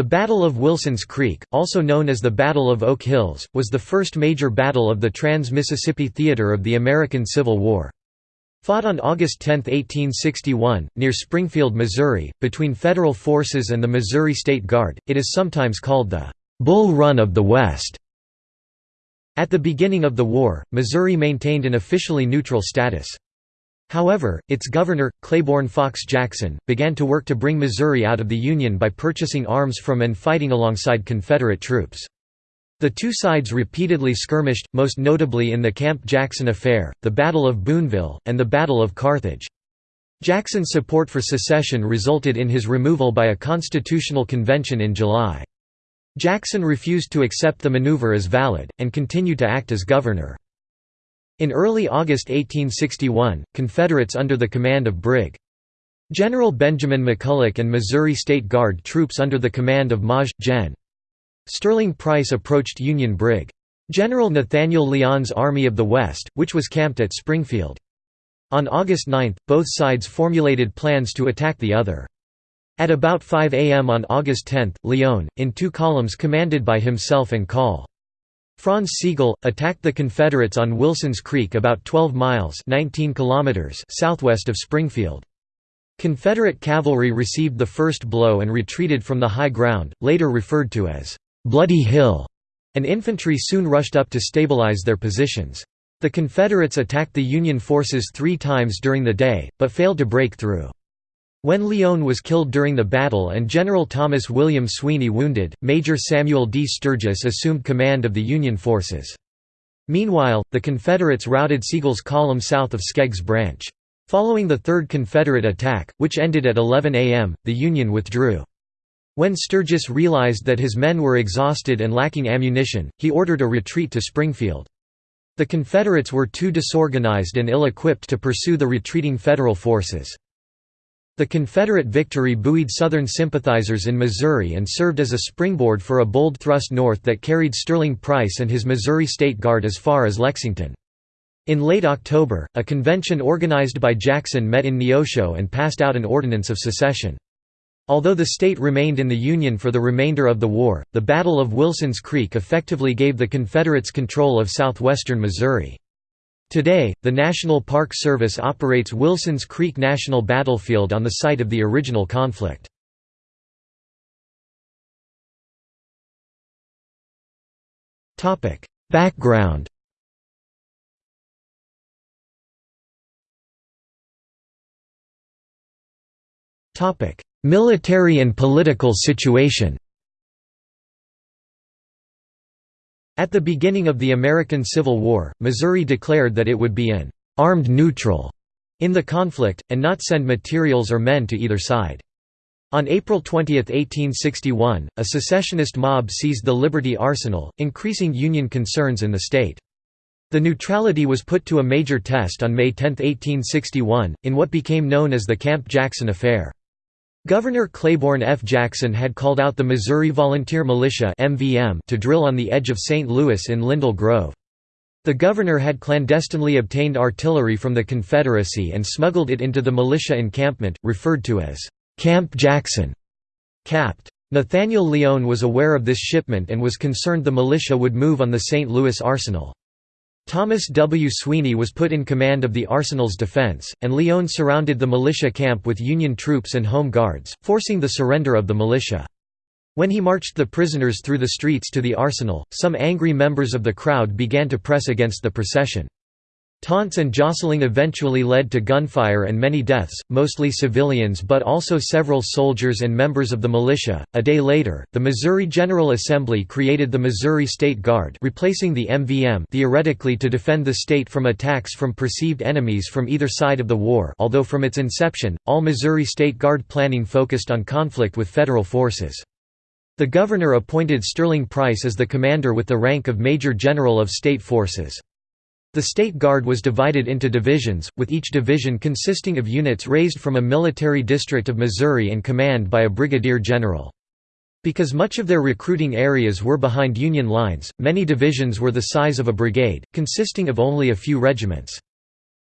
The Battle of Wilson's Creek, also known as the Battle of Oak Hills, was the first major battle of the Trans-Mississippi Theater of the American Civil War. Fought on August 10, 1861, near Springfield, Missouri, between Federal forces and the Missouri State Guard, it is sometimes called the «Bull Run of the West». At the beginning of the war, Missouri maintained an officially neutral status. However, its governor, Claiborne Fox Jackson, began to work to bring Missouri out of the Union by purchasing arms from and fighting alongside Confederate troops. The two sides repeatedly skirmished, most notably in the Camp Jackson Affair, the Battle of Boonville, and the Battle of Carthage. Jackson's support for secession resulted in his removal by a constitutional convention in July. Jackson refused to accept the maneuver as valid, and continued to act as governor. In early August 1861, Confederates under the command of Brig. General Benjamin McCulloch and Missouri State Guard troops under the command of Maj. Gen. Sterling Price approached Union Brig. General Nathaniel Lyon's Army of the West, which was camped at Springfield. On August 9, both sides formulated plans to attack the other. At about 5 a.m. on August 10, Lyon, in two columns commanded by himself and Call. Franz Sigel, attacked the Confederates on Wilson's Creek about 12 miles 19 kilometers southwest of Springfield. Confederate cavalry received the first blow and retreated from the high ground, later referred to as Bloody Hill, and infantry soon rushed up to stabilize their positions. The Confederates attacked the Union forces three times during the day, but failed to break through. When Lyon was killed during the battle and General Thomas William Sweeny wounded, Major Samuel D. Sturgis assumed command of the Union forces. Meanwhile, the Confederates routed Sigel's column south of Skegg's Branch. Following the Third Confederate attack, which ended at 11 a.m., the Union withdrew. When Sturgis realized that his men were exhausted and lacking ammunition, he ordered a retreat to Springfield. The Confederates were too disorganized and ill-equipped to pursue the retreating Federal forces. The Confederate victory buoyed Southern sympathizers in Missouri and served as a springboard for a bold thrust north that carried Sterling Price and his Missouri State Guard as far as Lexington. In late October, a convention organized by Jackson met in Neosho and passed out an ordinance of secession. Although the state remained in the Union for the remainder of the war, the Battle of Wilson's Creek effectively gave the Confederates control of southwestern Missouri. Today, the National Park Service operates Wilson's Creek National Battlefield on the site of the original conflict. Background Military and political situation At the beginning of the American Civil War, Missouri declared that it would be an «armed neutral» in the conflict, and not send materials or men to either side. On April 20, 1861, a secessionist mob seized the Liberty Arsenal, increasing Union concerns in the state. The neutrality was put to a major test on May 10, 1861, in what became known as the Camp Jackson Affair. Governor Claiborne F. Jackson had called out the Missouri Volunteer Militia to drill on the edge of St. Louis in Lindell Grove. The governor had clandestinely obtained artillery from the Confederacy and smuggled it into the militia encampment, referred to as Camp Jackson. Capt. Nathaniel Lyon was aware of this shipment and was concerned the militia would move on the St. Louis arsenal. Thomas W. Sweeny was put in command of the arsenal's defense, and Lyon surrounded the militia camp with Union troops and home guards, forcing the surrender of the militia. When he marched the prisoners through the streets to the arsenal, some angry members of the crowd began to press against the procession. Taunts and jostling eventually led to gunfire and many deaths, mostly civilians but also several soldiers and members of the militia. A day later, the Missouri General Assembly created the Missouri State Guard, replacing the MVM theoretically to defend the state from attacks from perceived enemies from either side of the war. Although from its inception, all Missouri State Guard planning focused on conflict with federal forces. The governor appointed Sterling Price as the commander with the rank of Major General of State Forces. The State Guard was divided into divisions, with each division consisting of units raised from a military district of Missouri and commanded by a brigadier general. Because much of their recruiting areas were behind Union lines, many divisions were the size of a brigade, consisting of only a few regiments.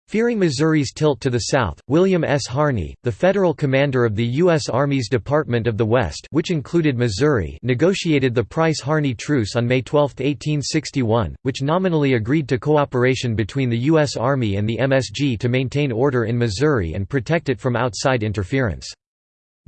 Fearing Missouri's tilt to the south, William S. Harney, the federal commander of the U.S. Army's Department of the West which included Missouri negotiated the Price-Harney Truce on May 12, 1861, which nominally agreed to cooperation between the U.S. Army and the MSG to maintain order in Missouri and protect it from outside interference.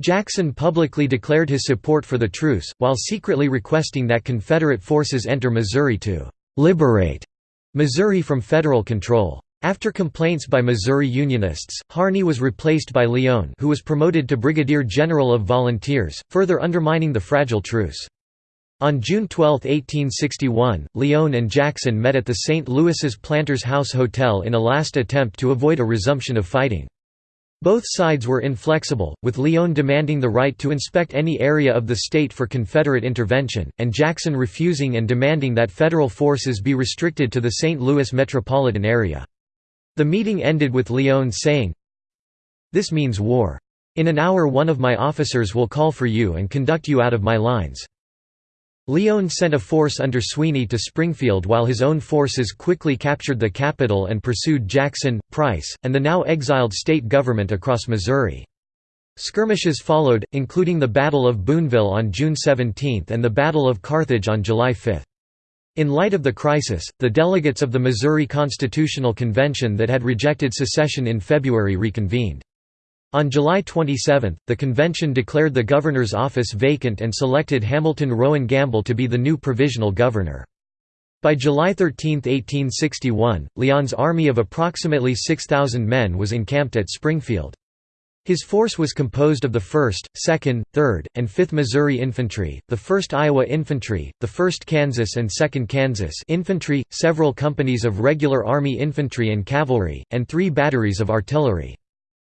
Jackson publicly declared his support for the truce, while secretly requesting that Confederate forces enter Missouri to «liberate» Missouri from federal control. After complaints by Missouri Unionists, Harney was replaced by Lyon who was promoted to Brigadier General of Volunteers, further undermining the fragile truce. On June 12, 1861, Lyon and Jackson met at the St. Louis's Planters House Hotel in a last attempt to avoid a resumption of fighting. Both sides were inflexible, with Lyon demanding the right to inspect any area of the state for Confederate intervention, and Jackson refusing and demanding that federal forces be restricted to the St. Louis metropolitan area. The meeting ended with Lyon saying, This means war. In an hour one of my officers will call for you and conduct you out of my lines. Lyon sent a force under Sweeny to Springfield while his own forces quickly captured the capital and pursued Jackson, Price, and the now exiled state government across Missouri. Skirmishes followed, including the Battle of Boonville on June 17 and the Battle of Carthage on July 5. In light of the crisis, the delegates of the Missouri Constitutional Convention that had rejected secession in February reconvened. On July 27, the convention declared the governor's office vacant and selected Hamilton Rowan Gamble to be the new provisional governor. By July 13, 1861, Lyon's army of approximately 6,000 men was encamped at Springfield. His force was composed of the 1st, 2nd, 3rd, and 5th Missouri Infantry, the 1st Iowa Infantry, the 1st Kansas and 2nd Kansas Infantry, several companies of regular Army infantry and cavalry, and three batteries of artillery.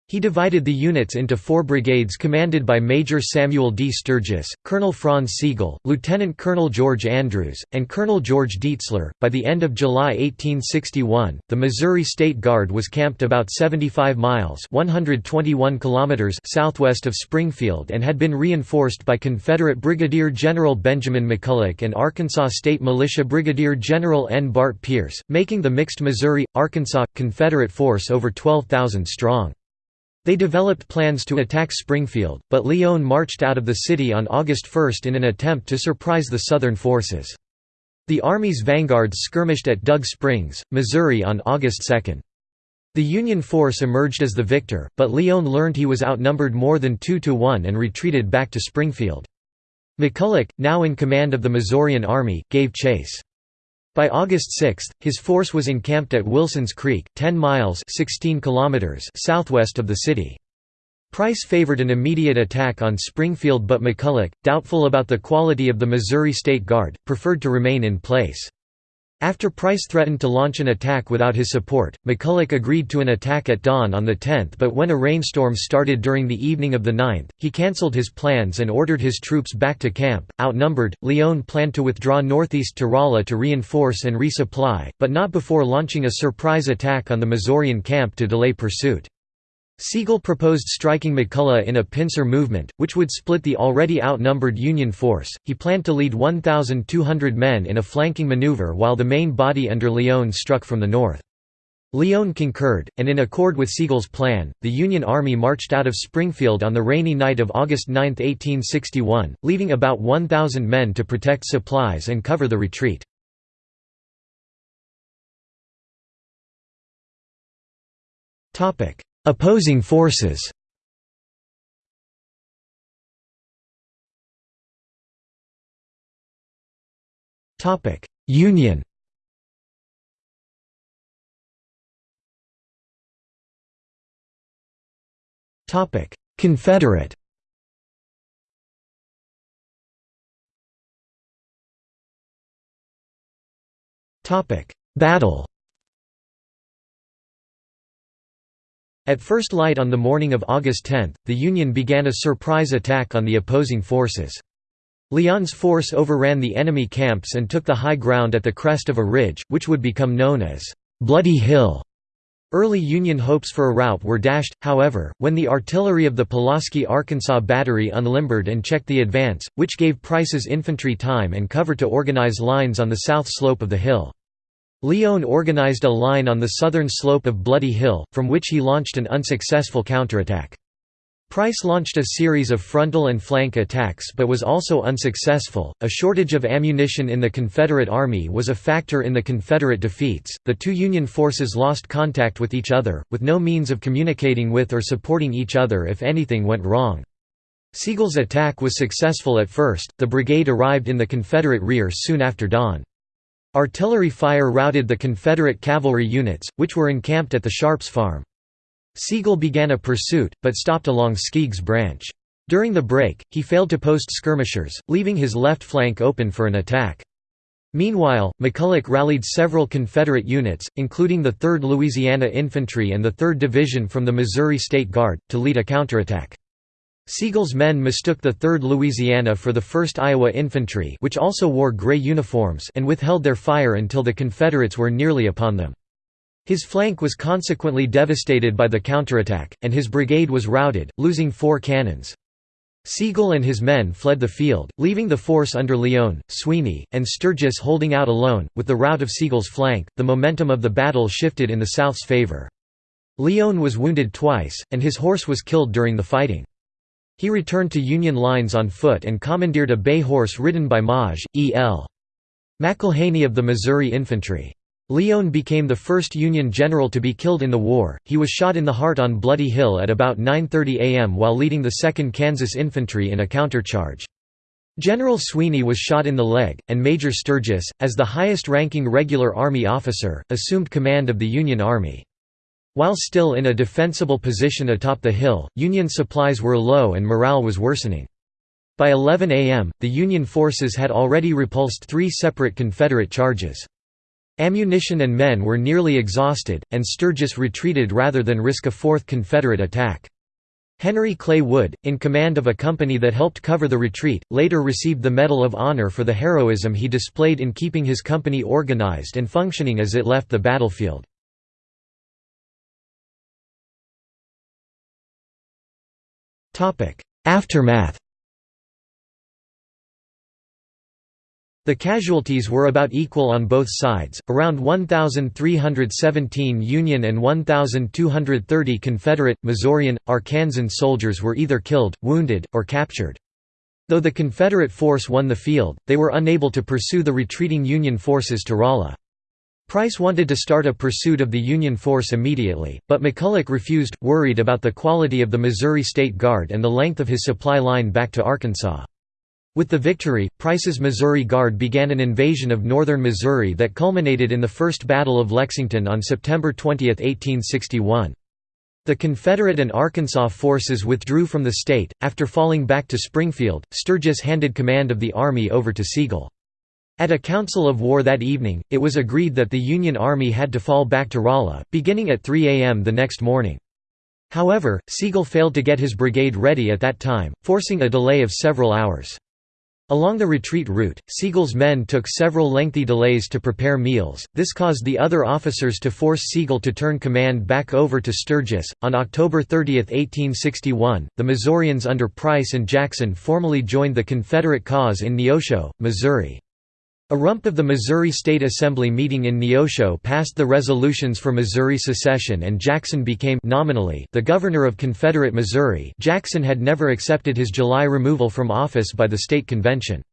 He divided the units into four brigades commanded by Major Samuel D. Sturgis, Colonel Franz Sigel, Lieutenant Colonel George Andrews, and Colonel George Deitzler. By the end of July 1861, the Missouri State Guard was camped about 75 miles (121 kilometers) southwest of Springfield and had been reinforced by Confederate Brigadier General Benjamin McCulloch and Arkansas State Militia Brigadier General N. Bart Pearce, making the mixed Missouri-Arkansas Confederate force over 12,000 strong. They developed plans to attack Springfield, but Lyon marched out of the city on August 1 in an attempt to surprise the Southern forces. The Army's vanguards skirmished at Dug Springs, Missouri on August 2. The Union force emerged as the victor, but Lyon learned he was outnumbered more than 2 to 1 and retreated back to Springfield. McCulloch, now in command of the Missourian Army, gave chase. By August 6, his force was encamped at Wilson's Creek, 10 miles 16 kilometers southwest of the city. Price favored an immediate attack on Springfield but McCulloch, doubtful about the quality of the Missouri State Guard, preferred to remain in place. After Price threatened to launch an attack without his support, McCulloch agreed to an attack at dawn on the 10th but when a rainstorm started during the evening of the 9th, he cancelled his plans and ordered his troops back to camp. Outnumbered, Lyon planned to withdraw northeast to Rolla to reinforce and resupply, but not before launching a surprise attack on the Missourian camp to delay pursuit. Sigel proposed striking McCulloch in a pincer movement, which would split the already outnumbered Union force. He planned to lead 1,200 men in a flanking maneuver while the main body under Lyon struck from the north. Lyon concurred, and in accord with Sigel's plan, the Union Army marched out of Springfield on the rainy night of August 9, 1861, leaving about 1,000 men to protect supplies and cover the retreat. Topic: Opposing forces. Union. Confederate. Topic Battle At first light on the morning of August 10, the Union began a surprise attack on the opposing forces. Lyon's force overran the enemy camps and took the high ground at the crest of a ridge, which would become known as Bloody Hill. Early Union hopes for a rout were dashed, however, when the artillery of the Pulaski, Arkansas Battery unlimbered and checked the advance, which gave Price's infantry time and cover to organize lines on the south slope of the hill. Lyon organized a line on the southern slope of Bloody Hill, from which he launched an unsuccessful counterattack. Price launched a series of frontal and flank attacks but was also unsuccessful. A shortage of ammunition in the Confederate Army was a factor in the Confederate defeats. The two Union forces lost contact with each other, with no means of communicating with or supporting each other if anything went wrong. Sigel's attack was successful at first, the brigade arrived in the Confederate rear soon after dawn. Artillery fire routed the Confederate cavalry units, which were encamped at the Sharps farm. Sigel began a pursuit, but stopped along Skegg's branch. During the break, he failed to post skirmishers, leaving his left flank open for an attack. Meanwhile, McCulloch rallied several Confederate units, including the 3rd Louisiana Infantry and the 3rd Division from the Missouri State Guard, to lead a counterattack. Sigel's men mistook the 3rd Louisiana for the 1st Iowa Infantry which also wore gray uniforms and withheld their fire until the Confederates were nearly upon them. His flank was consequently devastated by the counterattack, and his brigade was routed, losing four cannons. Sigel and his men fled the field, leaving the force under Lyon, Sweeny, and Sturgis holding out alone. With the rout of Sigel's flank, the momentum of the battle shifted in the South's favor. Lyon was wounded twice, and his horse was killed during the fighting. He returned to Union lines on foot and commandeered a bay horse ridden by Maj. E. L. McIlhaney of the Missouri Infantry. Lyon became the first Union general to be killed in the war. He was shot in the heart on Bloody Hill at about 9:30 a.m. while leading the 2nd Kansas Infantry in a countercharge. General Sweeny was shot in the leg, and Major Sturgis, as the highest-ranking regular Army officer, assumed command of the Union Army. While still in a defensible position atop the hill, Union supplies were low and morale was worsening. By 11 a.m., the Union forces had already repulsed three separate Confederate charges. Ammunition and men were nearly exhausted, and Sturgis retreated rather than risk a fourth Confederate attack. Henry Clay Wood, in command of a company that helped cover the retreat, later received the Medal of Honor for the heroism he displayed in keeping his company organized and functioning as it left the battlefield. Aftermath The casualties were about equal on both sides, around 1,317 Union and 1,230 Confederate, Missourian, Arkansan soldiers were either killed, wounded, or captured. Though the Confederate force won the field, they were unable to pursue the retreating Union forces to Rolla. Price wanted to start a pursuit of the Union force immediately, but McCulloch refused, worried about the quality of the Missouri State Guard and the length of his supply line back to Arkansas. With the victory, Price's Missouri Guard began an invasion of northern Missouri that culminated in the First Battle of Lexington on September 20, 1861. The Confederate and Arkansas forces withdrew from the state. After falling back to Springfield, Sturgis handed command of the army over to Sigel. At a council of war that evening, it was agreed that the Union Army had to fall back to Rolla, beginning at 3 a.m. the next morning. However, Sigel failed to get his brigade ready at that time, forcing a delay of several hours. Along the retreat route, Sigel's men took several lengthy delays to prepare meals. This caused the other officers to force Sigel to turn command back over to Sturgis. On October 30, 1861, the Missourians under Price and Jackson formally joined the Confederate cause in Neosho, Missouri. A rump of the Missouri State Assembly meeting in Neosho passed the resolutions for Missouri secession and Jackson became nominally the governor of Confederate Missouri Jackson had never accepted his July removal from office by the state convention.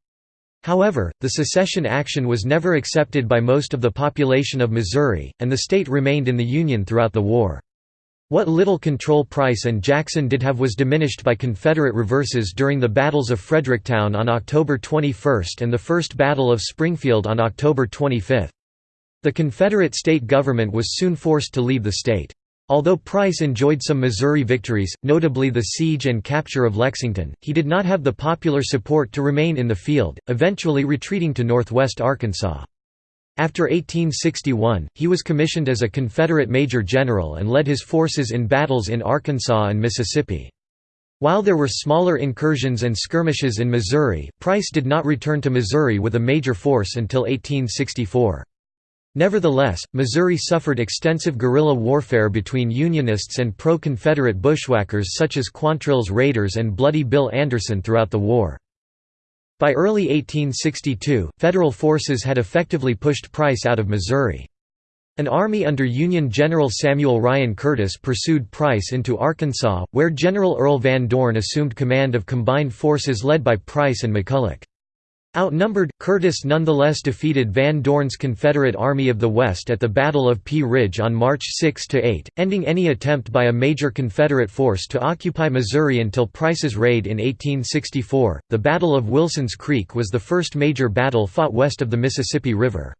However, the secession action was never accepted by most of the population of Missouri, and the state remained in the Union throughout the war. What little control Price and Jackson did have was diminished by Confederate reverses during the battles of Fredericktown on October 21 and the First Battle of Springfield on October 25. The Confederate state government was soon forced to leave the state. Although Price enjoyed some Missouri victories, notably the siege and capture of Lexington, he did not have the popular support to remain in the field, eventually retreating to northwest Arkansas. After 1861, he was commissioned as a Confederate major general and led his forces in battles in Arkansas and Mississippi. While there were smaller incursions and skirmishes in Missouri, Price did not return to Missouri with a major force until 1864. Nevertheless, Missouri suffered extensive guerrilla warfare between Unionists and pro-Confederate bushwhackers such as Quantrill's Raiders and Bloody Bill Anderson throughout the war. By early 1862, Federal forces had effectively pushed Price out of Missouri. An army under Union General Samuel Ryan Curtis pursued Price into Arkansas, where General Earl Van Dorn assumed command of combined forces led by Price and McCulloch. Outnumbered, Curtis nonetheless defeated Van Dorn's Confederate Army of the West at the Battle of Pea Ridge on March 6–8, ending any attempt by a major Confederate force to occupy Missouri until Price's raid in 1864. The Battle of Wilson's Creek was the first major battle fought west of the Mississippi River.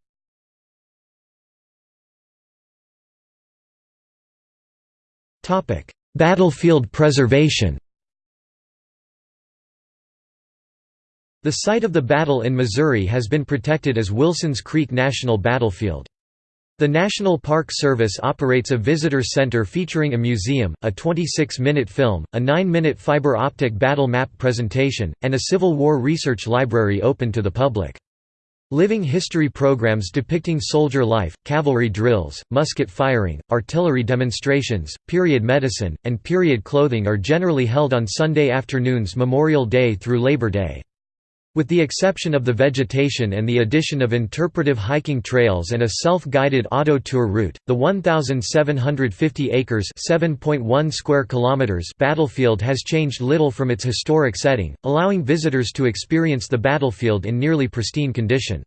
Battlefield preservation The site of the battle in Missouri has been protected as Wilson's Creek National Battlefield. The National Park Service operates a visitor center featuring a museum, a 26-minute film, a 9-minute fiber optic battle map presentation, and a Civil War research library open to the public. Living history programs depicting soldier life, cavalry drills, musket firing, artillery demonstrations, period medicine, and period clothing are generally held on Sunday afternoons Memorial Day through Labor Day. With the exception of the vegetation and the addition of interpretive hiking trails and a self-guided auto tour route, the 1750 acres (7.1 square kilometers) battlefield has changed little from its historic setting, allowing visitors to experience the battlefield in nearly pristine condition.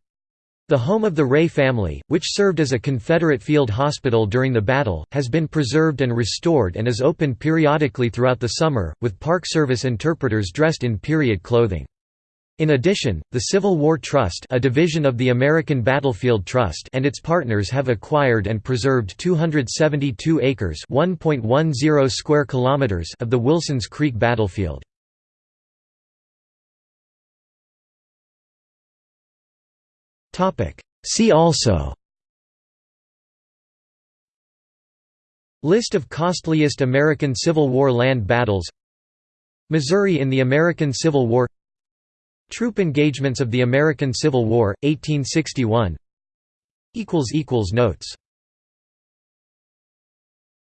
The home of the Ray family, which served as a Confederate field hospital during the battle, has been preserved and restored and is open periodically throughout the summer, with Park Service interpreters dressed in period clothing. In addition, the Civil War Trust a division of the American Battlefield Trust and its partners have acquired and preserved 272 acres square kilometers of the Wilsons Creek battlefield. See also. List of costliest American Civil War land battles. Missouri in the American Civil War Troop engagements of the American Civil War, 1861 Notes